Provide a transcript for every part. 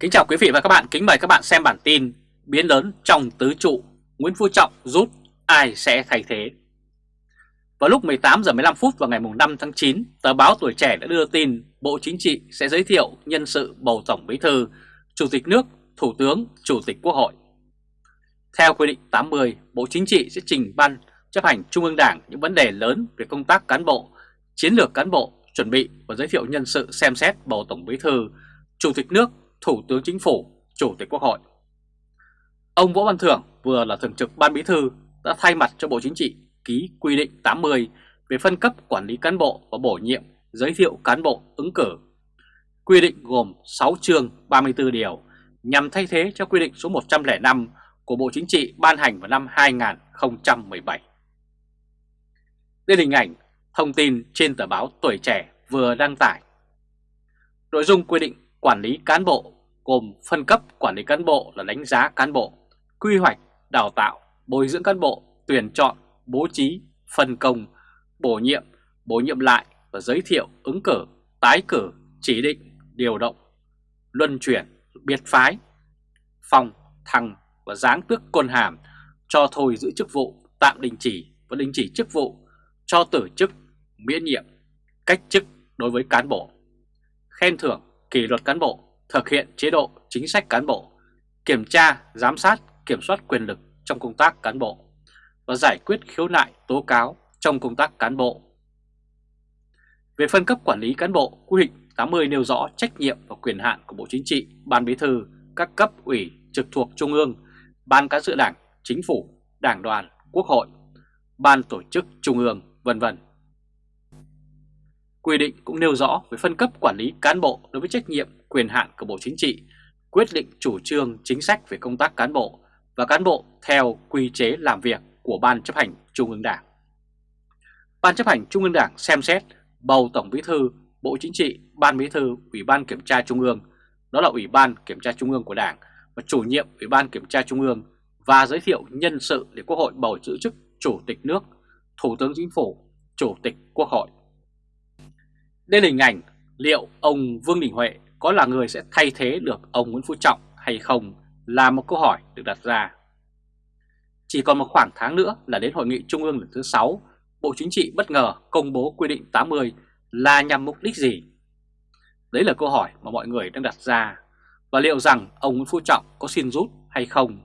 Kính chào quý vị và các bạn, kính mời các bạn xem bản tin Biến lớn trong tứ trụ, Nguyễn Phú Trọng rút, ai sẽ thay thế? Vào lúc 18 giờ 15 phút vào ngày 5 tháng 9, tờ báo Tuổi Trẻ đã đưa tin Bộ Chính trị sẽ giới thiệu nhân sự bầu Tổng Bí Thư, Chủ tịch nước, Thủ tướng, Chủ tịch Quốc hội. Theo quy định 80, Bộ Chính trị sẽ trình ban chấp hành Trung ương Đảng những vấn đề lớn về công tác cán bộ, chiến lược cán bộ, chuẩn bị và giới thiệu nhân sự xem xét bầu Tổng Bí Thư, Chủ tịch nước, Thủ tướng Chính phủ, Chủ tịch Quốc hội. Ông Võ Văn Thưởng vừa là Thường trực Ban Bí Thư đã thay mặt cho Bộ Chính trị ký quy định 80 về phân cấp quản lý cán bộ và bổ nhiệm, giới thiệu cán bộ ứng cử. Quy định gồm 6 chương 34 điều nhằm thay thế cho quy định số 105 của Bộ Chính trị ban hành vào năm 2017. Đây là hình ảnh thông tin trên tờ báo Tuổi Trẻ vừa đăng tải. Nội dung quy định quản lý cán bộ gồm phân cấp quản lý cán bộ là đánh giá cán bộ, quy hoạch, đào tạo, bồi dưỡng cán bộ, tuyển chọn, bố trí, phân công, bổ nhiệm, bổ nhiệm lại và giới thiệu ứng cử, tái cử, chỉ định, điều động, luân chuyển, biệt phái, phòng, thăng và giáng tước quân hàm, cho thôi giữ chức vụ, tạm đình chỉ và đình chỉ chức vụ, cho tử chức, miễn nhiệm, cách chức đối với cán bộ, khen thưởng kỷ luật cán bộ, thực hiện chế độ chính sách cán bộ, kiểm tra, giám sát, kiểm soát quyền lực trong công tác cán bộ và giải quyết khiếu nại tố cáo trong công tác cán bộ. Về phân cấp quản lý cán bộ, quy định 80 nêu rõ trách nhiệm và quyền hạn của Bộ Chính trị, Ban Bí thư, các cấp ủy trực thuộc Trung ương, Ban cán sự Đảng, Chính phủ, Đảng đoàn, Quốc hội, Ban tổ chức Trung ương, vân vân. Quy định cũng nêu rõ về phân cấp quản lý cán bộ đối với trách nhiệm quyền hạn của Bộ Chính trị, quyết định chủ trương chính sách về công tác cán bộ và cán bộ theo quy chế làm việc của Ban chấp hành Trung ương Đảng. Ban chấp hành Trung ương Đảng xem xét bầu Tổng Bí thư, Bộ Chính trị, Ban Bí thư, Ủy ban Kiểm tra Trung ương, đó là Ủy ban Kiểm tra Trung ương của Đảng và chủ nhiệm Ủy ban Kiểm tra Trung ương và giới thiệu nhân sự để Quốc hội bầu giữ chức Chủ tịch nước, Thủ tướng Chính phủ, Chủ tịch Quốc hội. Đây là hình ảnh liệu ông Vương Đình Huệ có là người sẽ thay thế được ông Nguyễn Phú Trọng hay không là một câu hỏi được đặt ra. Chỉ còn một khoảng tháng nữa là đến Hội nghị Trung ương lần thứ 6, Bộ Chính trị bất ngờ công bố quy định 80 là nhằm mục đích gì? Đấy là câu hỏi mà mọi người đang đặt ra. Và liệu rằng ông Nguyễn Phú Trọng có xin rút hay không?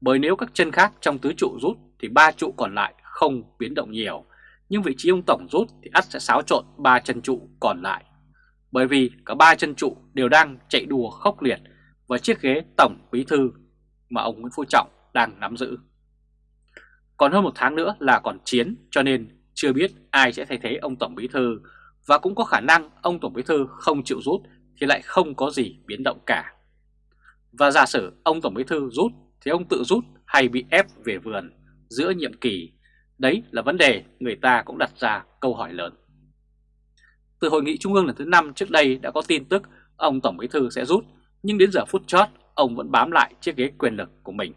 Bởi nếu các chân khác trong tứ trụ rút thì ba trụ còn lại không biến động nhiều nhưng vị trí ông Tổng rút thì ắt sẽ xáo trộn ba chân trụ còn lại. Bởi vì cả ba chân trụ đều đang chạy đùa khốc liệt và chiếc ghế Tổng Bí Thư mà ông Nguyễn Phú Trọng đang nắm giữ. Còn hơn một tháng nữa là còn chiến, cho nên chưa biết ai sẽ thay thế ông Tổng Bí Thư và cũng có khả năng ông Tổng Bí Thư không chịu rút thì lại không có gì biến động cả. Và giả sử ông Tổng Bí Thư rút thì ông tự rút hay bị ép về vườn giữa nhiệm kỳ, Đấy là vấn đề người ta cũng đặt ra câu hỏi lớn. Từ hội nghị trung ương lần thứ 5 trước đây đã có tin tức ông Tổng Bí Thư sẽ rút, nhưng đến giờ phút chót ông vẫn bám lại chiếc ghế quyền lực của mình.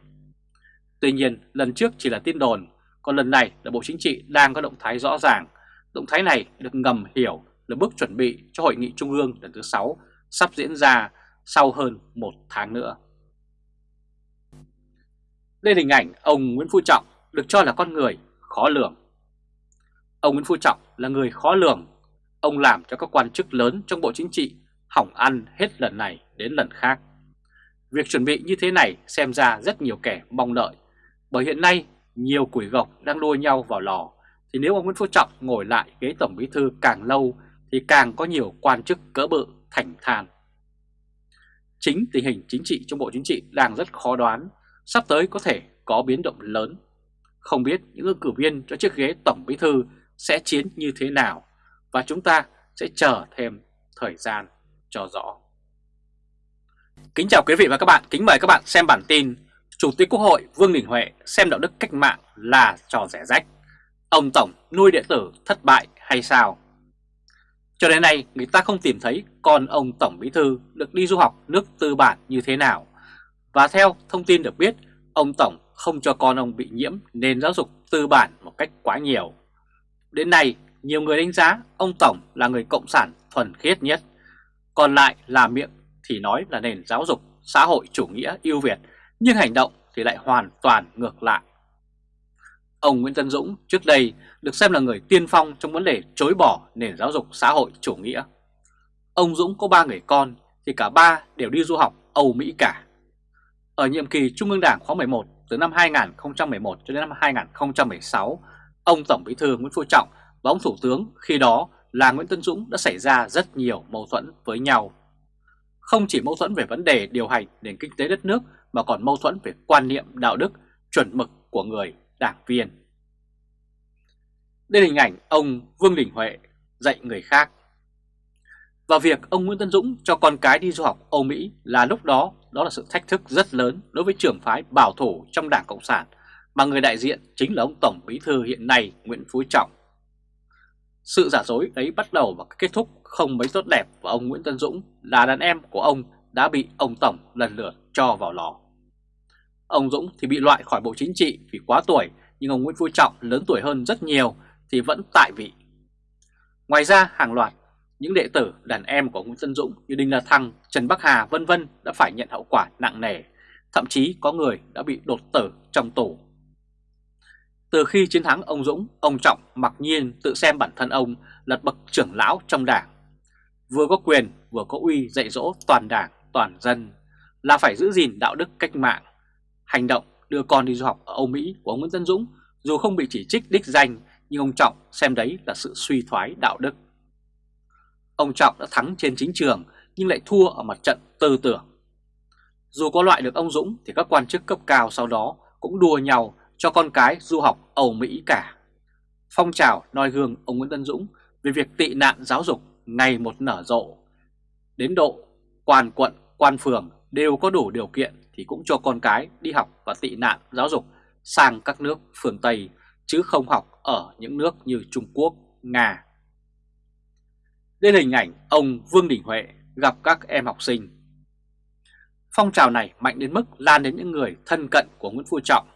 Tuy nhiên lần trước chỉ là tin đồn, còn lần này là Bộ Chính trị đang có động thái rõ ràng. Động thái này được ngầm hiểu là bước chuẩn bị cho hội nghị trung ương lần thứ 6 sắp diễn ra sau hơn một tháng nữa. Đây là hình ảnh ông Nguyễn Phú Trọng được cho là con người khó lường. Ông Nguyễn Phú Trọng là người khó lường. Ông làm cho các quan chức lớn trong Bộ Chính trị hỏng ăn hết lần này đến lần khác. Việc chuẩn bị như thế này xem ra rất nhiều kẻ mong đợi, bởi hiện nay nhiều củi gộc đang đua nhau vào lò, thì nếu ông Nguyễn Phú Trọng ngồi lại ghế Tổng Bí Thư càng lâu thì càng có nhiều quan chức cỡ bự thành than. Chính tình hình chính trị trong Bộ Chính trị đang rất khó đoán, sắp tới có thể có biến động lớn không biết những ứng cử viên cho chiếc ghế Tổng Bí Thư sẽ chiến như thế nào và chúng ta sẽ chờ thêm thời gian cho rõ. Kính chào quý vị và các bạn, kính mời các bạn xem bản tin Chủ tịch Quốc hội Vương Đình Huệ xem đạo đức cách mạng là trò rẻ rách. Ông Tổng nuôi điện tử thất bại hay sao? Cho đến nay người ta không tìm thấy con ông Tổng Bí Thư được đi du học nước tư bản như thế nào. Và theo thông tin được biết, ông Tổng không cho con ông bị nhiễm nền giáo dục tư bản một cách quá nhiều. Đến nay, nhiều người đánh giá ông Tổng là người cộng sản thuần khiết nhất, còn lại là miệng thì nói là nền giáo dục xã hội chủ nghĩa ưu việt, nhưng hành động thì lại hoàn toàn ngược lại. Ông Nguyễn Tân Dũng trước đây được xem là người tiên phong trong vấn đề chối bỏ nền giáo dục xã hội chủ nghĩa. Ông Dũng có ba người con thì cả ba đều đi du học Âu Mỹ cả. Ở nhiệm kỳ Trung ương Đảng khóa 11 từ năm 2011 cho đến năm 2016, ông Tổng Bí thư Nguyễn Phú Trọng và ông Thủ tướng khi đó là Nguyễn Tân Dũng đã xảy ra rất nhiều mâu thuẫn với nhau. Không chỉ mâu thuẫn về vấn đề điều hành nền kinh tế đất nước mà còn mâu thuẫn về quan niệm đạo đức, chuẩn mực của người đảng viên. Đây là hình ảnh ông Vương Đình Huệ dạy người khác. Và việc ông Nguyễn Tân Dũng cho con cái đi du học Âu Mỹ là lúc đó đó là sự thách thức rất lớn đối với trưởng phái bảo thủ trong Đảng Cộng sản mà người đại diện chính là ông Tổng Bí Thư hiện nay Nguyễn Phú Trọng. Sự giả dối ấy bắt đầu và kết thúc không mấy tốt đẹp và ông Nguyễn Tân Dũng là đàn em của ông đã bị ông Tổng lần lượt cho vào lò. Ông Dũng thì bị loại khỏi Bộ Chính trị vì quá tuổi, nhưng ông Nguyễn Phú Trọng lớn tuổi hơn rất nhiều thì vẫn tại vị. Ngoài ra, hàng loạt những đệ tử đàn em của Nguyễn Tân Dũng như Đinh La Thăng, Trần Bắc Hà vân vân đã phải nhận hậu quả nặng nề, thậm chí có người đã bị đột tử trong tù. Từ khi chiến thắng ông Dũng, ông Trọng mặc nhiên tự xem bản thân ông là bậc trưởng lão trong đảng. Vừa có quyền, vừa có uy dạy dỗ toàn đảng, toàn dân, là phải giữ gìn đạo đức cách mạng. Hành động đưa con đi du học ở Âu Mỹ của ông Nguyễn Tân Dũng dù không bị chỉ trích đích danh nhưng ông Trọng xem đấy là sự suy thoái đạo đức. Ông Trọng đã thắng trên chính trường nhưng lại thua ở mặt trận tư tưởng. Dù có loại được ông Dũng thì các quan chức cấp cao sau đó cũng đua nhau cho con cái du học Âu Mỹ cả. Phong trào noi gương ông Nguyễn Tân Dũng về việc tị nạn giáo dục ngày một nở rộ. Đến độ quan quận, quan phường đều có đủ điều kiện thì cũng cho con cái đi học và tị nạn giáo dục sang các nước phương Tây chứ không học ở những nước như Trung Quốc, Nga. Đây là hình ảnh ông Vương Đình Huệ gặp các em học sinh. Phong trào này mạnh đến mức lan đến những người thân cận của Nguyễn Phú Trọng.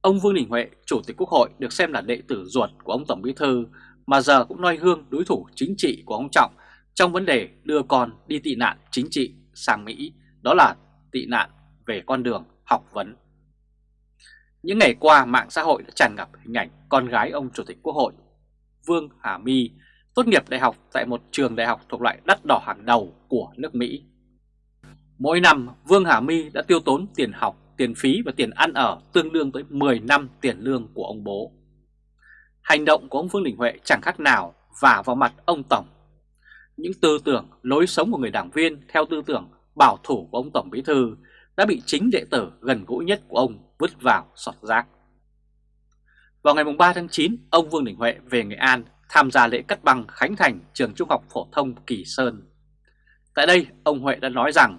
Ông Vương Đình Huệ, Chủ tịch Quốc hội được xem là đệ tử ruột của ông Tổng Bí Thư mà giờ cũng noi gương đối thủ chính trị của ông Trọng trong vấn đề đưa con đi tị nạn chính trị sang Mỹ, đó là tị nạn về con đường học vấn. Những ngày qua mạng xã hội đã tràn ngập hình ảnh con gái ông Chủ tịch Quốc hội Vương Hà My tốt nghiệp đại học tại một trường đại học thuộc loại đắt đỏ hàng đầu của nước Mỹ. Mỗi năm Vương Hà My đã tiêu tốn tiền học, tiền phí và tiền ăn ở tương đương tới 10 năm tiền lương của ông bố. Hành động của ông Vương Đình Huệ chẳng khác nào vả vào mặt ông Tổng. Những tư tưởng, lối sống của người đảng viên theo tư tưởng bảo thủ của ông Tổng Bí Thư đã bị chính đệ tử gần gũi nhất của ông vứt vào sọt rác. Vào ngày 3 tháng 9, ông Vương Đình Huệ về Nghệ An tham gia lễ cắt băng khánh thành trường trung học phổ thông Kỳ Sơn. Tại đây, ông Huệ đã nói rằng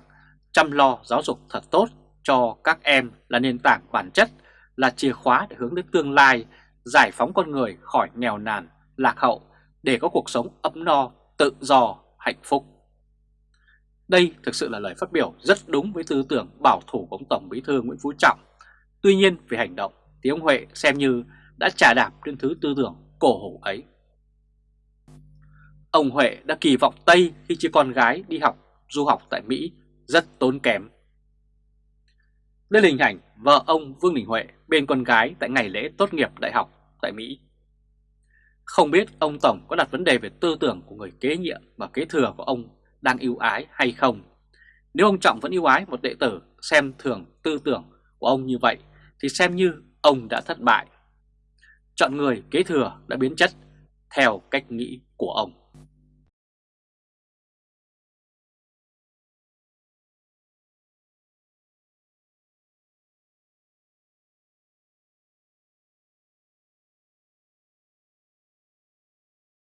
chăm lo giáo dục thật tốt cho các em là nền tảng bản chất, là chìa khóa để hướng đến tương lai, giải phóng con người khỏi nghèo nàn, lạc hậu để có cuộc sống ấm no, tự do, hạnh phúc. Đây thực sự là lời phát biểu rất đúng với tư tưởng bảo thủ của ông Tổng Bí thư Nguyễn Phú Trọng. Tuy nhiên về hành động thì ông Huệ xem như đã trả đạp trên thứ tư tưởng cổ hủ ấy. Ông Huệ đã kỳ vọng Tây khi chỉ con gái đi học, du học tại Mỹ rất tốn kém. Đây là hình ảnh vợ ông Vương Đình Huệ bên con gái tại ngày lễ tốt nghiệp đại học tại Mỹ. Không biết ông Tổng có đặt vấn đề về tư tưởng của người kế nhiệm và kế thừa của ông đang yêu ái hay không. Nếu ông Trọng vẫn yêu ái một đệ tử xem thường tư tưởng của ông như vậy, thì xem như ông đã thất bại. Chọn người kế thừa đã biến chất theo cách nghĩ của ông.